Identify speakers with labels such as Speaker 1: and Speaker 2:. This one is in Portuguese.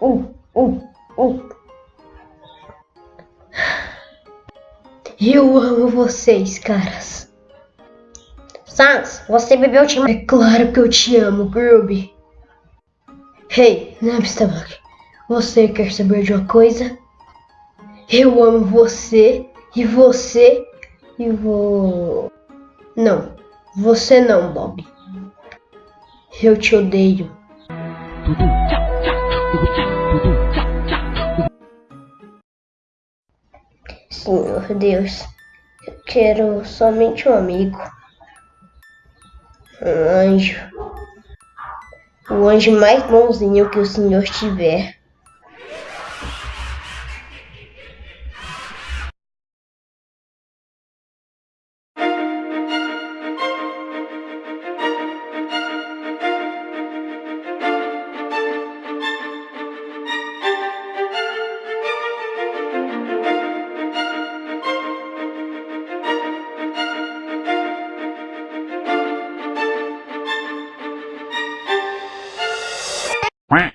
Speaker 1: uh, uh, uh. Eu amo vocês, caras.
Speaker 2: Sans, você bebeu te
Speaker 1: É claro que eu te amo, Groovy. Hey, Napstabak, você quer saber de uma coisa? Eu amo você e você e vou. Não, você não, Bob. Eu te odeio. Senhor Deus, eu quero somente um amigo. Um anjo. O anjo mais bonzinho que o Senhor tiver. Quack.